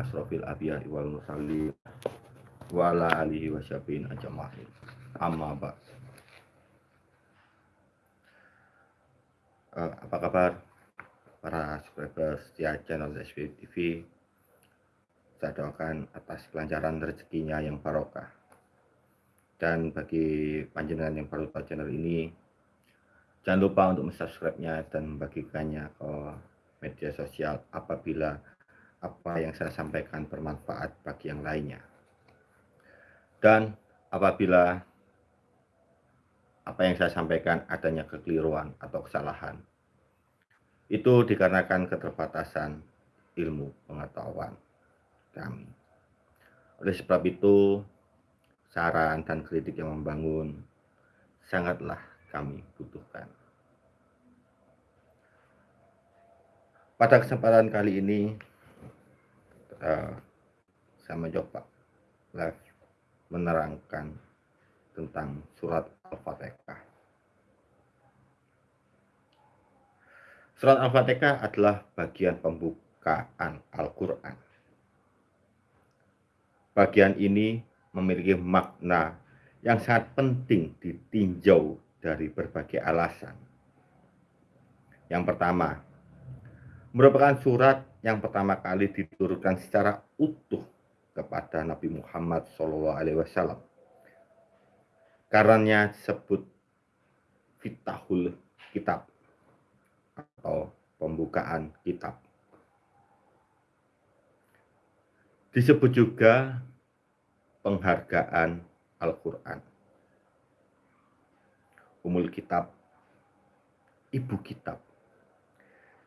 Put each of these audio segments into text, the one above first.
asrofil abiyah wal mursalin wa ala alihi wa syafi'in ajma'in. Amma ba. Uh, apa kabar para subscriber setia channel SPP TV? Saya doakan atas kelancaran rezekinya yang barokah. Dan bagi panjenengan yang baru tahu channel ini, jangan lupa untuk subscribe-nya dan membagikannya ke media sosial apabila apa yang saya sampaikan bermanfaat bagi yang lainnya. Dan apabila apa yang saya sampaikan adanya kekeliruan atau kesalahan, itu dikarenakan keterbatasan ilmu pengetahuan kami. Oleh sebab itu, saran dan kritik yang membangun sangatlah kami butuhkan. Pada kesempatan kali ini, uh, saya mencoba live menerangkan tentang surat Al-Fatihah. Surat Al-Fatihah adalah bagian pembukaan Al-Quran. Bagian ini memiliki makna yang sangat penting ditinjau dari berbagai alasan. Yang pertama, merupakan surat yang pertama kali diturunkan secara utuh kepada Nabi Muhammad SAW. Karena disebut Fitahul Kitab atau pembukaan kitab. Disebut juga penghargaan Al-Quran. Umul Kitab, Ibu Kitab,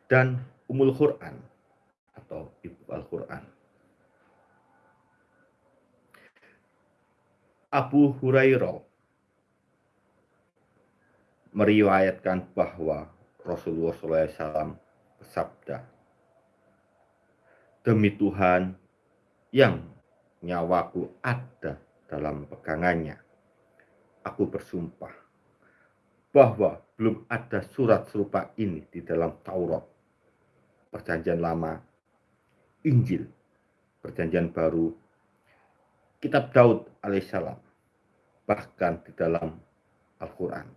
dan Umul Quran atau Ibu Al-Quran. Abu Hurairah meriwayatkan bahwa Rasulullah SAW bersabda, Demi Tuhan yang nyawaku ada dalam pegangannya, aku bersumpah bahwa belum ada surat serupa ini di dalam Taurat, Perjanjian Lama, Injil, Perjanjian Baru, Kitab Daud alaihissalam, bahkan di dalam Al-Quran,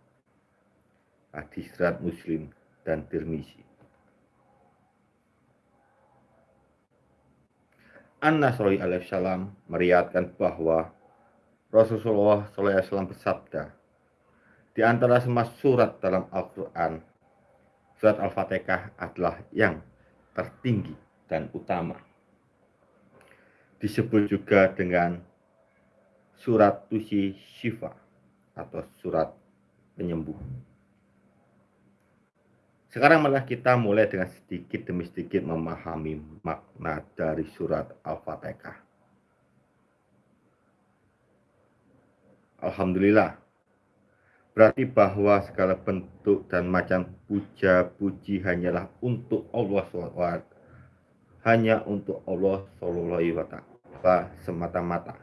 hadis surat Muslim dan Tirmizi. An-Nasroi alaihissalam meriatkan bahwa Rasulullah SAW bersabda, di antara semua surat dalam Al-Quran, surat Al-Fatihah adalah yang tertinggi dan utama. Disebut juga dengan surat Tusi Shifa atau surat penyembuh. Sekarang malah kita mulai dengan sedikit demi sedikit memahami makna dari surat Al-Fatihah. Alhamdulillah. Berarti bahwa segala bentuk dan macam puja-puji hanyalah untuk Allah SWT. Hanya untuk Allah SWT semata-mata.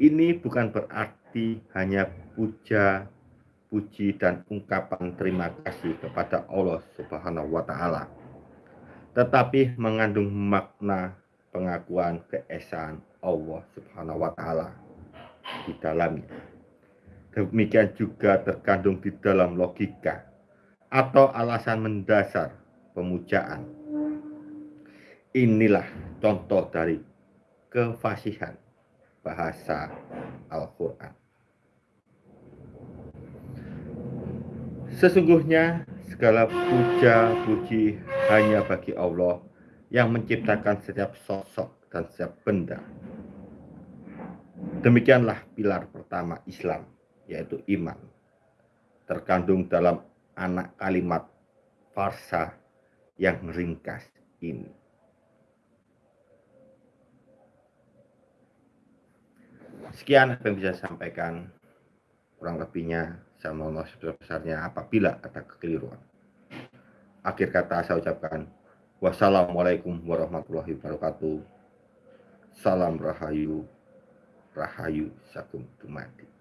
Ini bukan berarti hanya puja puji dan ungkapan terima kasih kepada Allah Subhanahu wa taala. Tetapi mengandung makna pengakuan keesaan Allah Subhanahu wa taala di dalamnya. Demikian juga terkandung di dalam logika atau alasan mendasar pemujaan. Inilah contoh dari kefasihan bahasa Al-Quran. Sesungguhnya segala puja puji hanya bagi Allah yang menciptakan setiap sosok dan setiap benda. Demikianlah pilar pertama Islam, yaitu iman. Terkandung dalam anak kalimat farsa yang ringkas ini. Sekian apa yang bisa saya sampaikan. Kurang lebihnya saya mohon maaf sebesar-besarnya apabila ada kekeliruan. Akhir kata saya ucapkan wassalamualaikum warahmatullahi wabarakatuh. Salam rahayu, rahayu sakum dumadi.